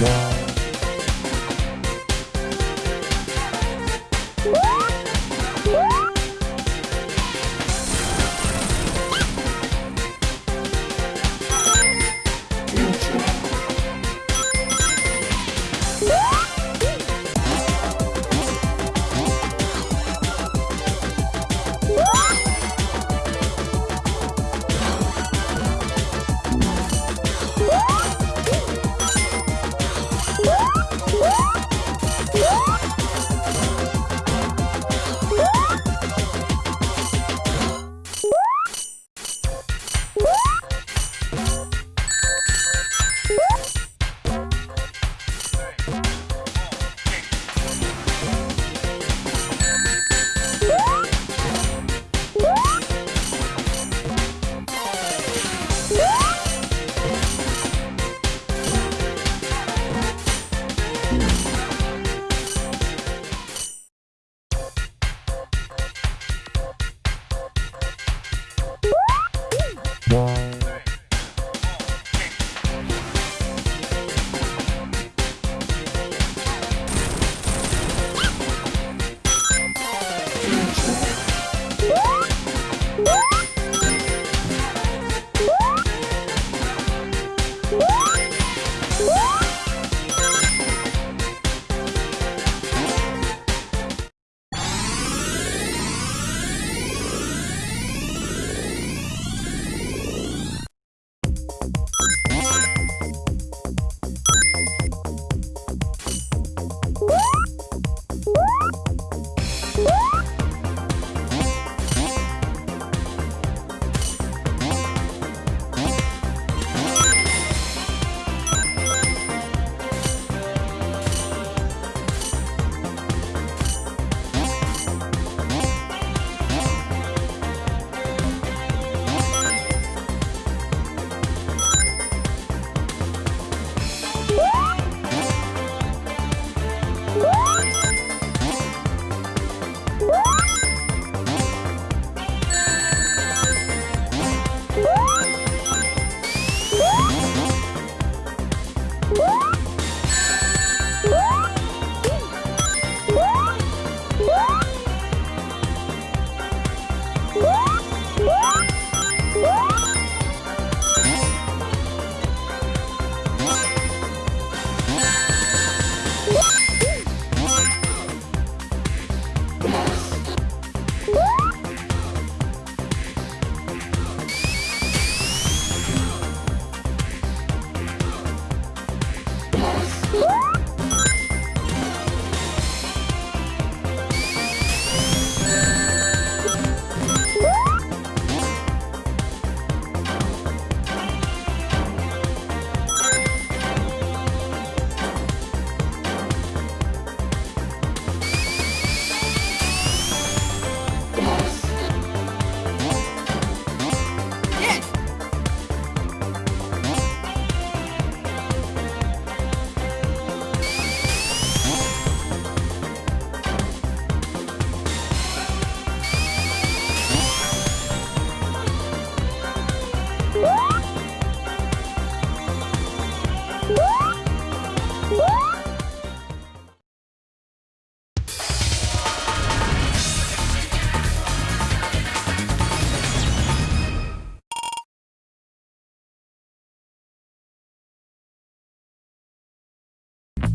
One.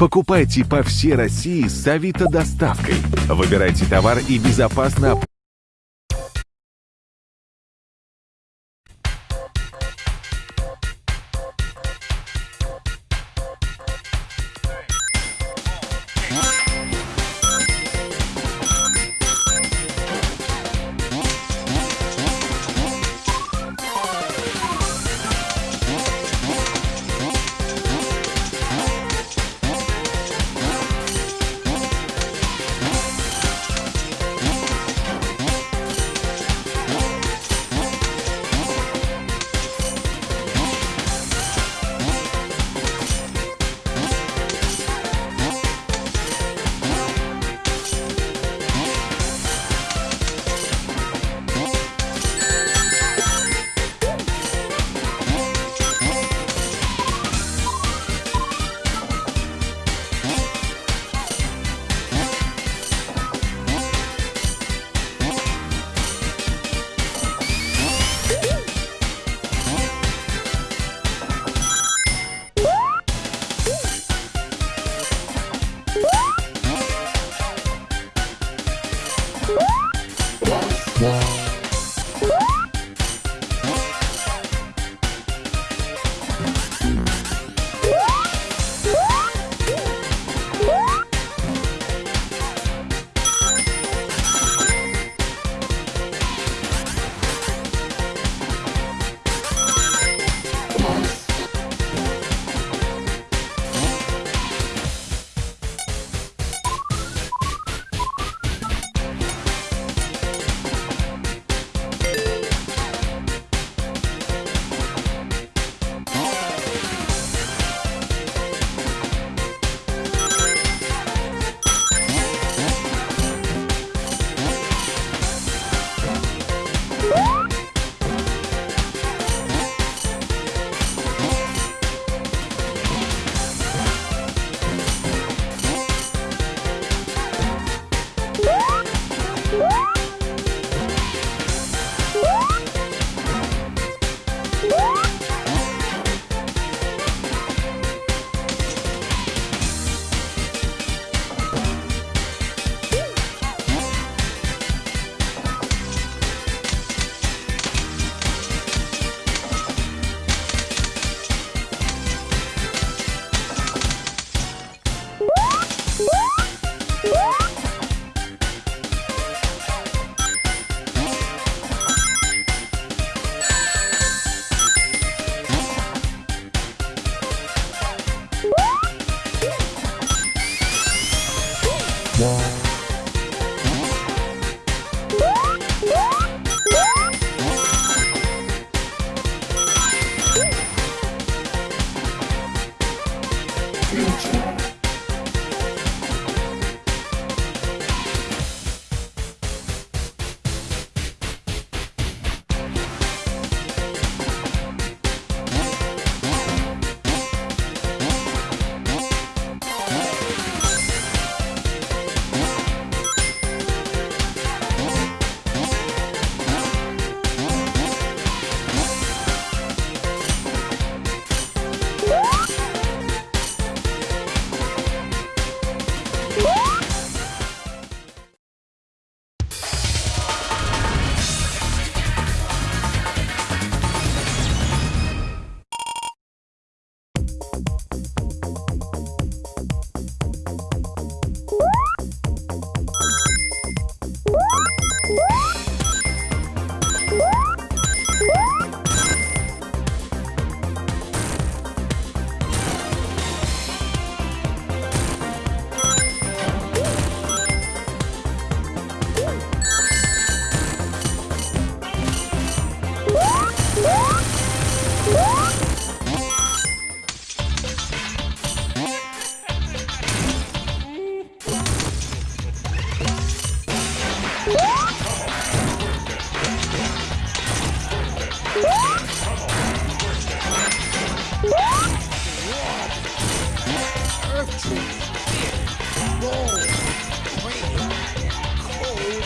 Покупайте по всей России с Авито доставкой. Выбирайте товар и безопасно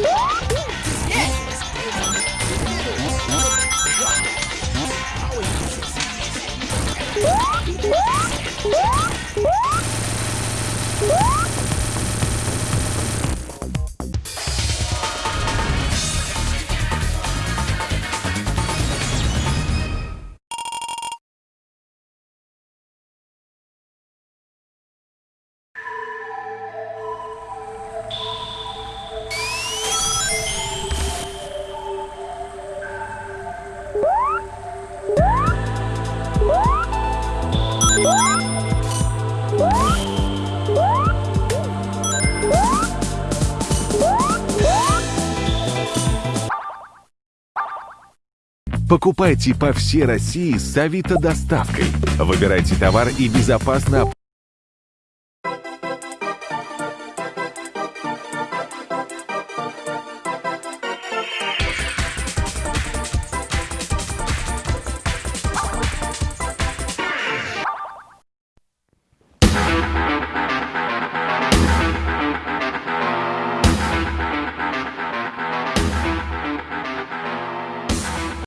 Música Покупайте по всей России с Авито доставкой. Выбирайте товар и безопасно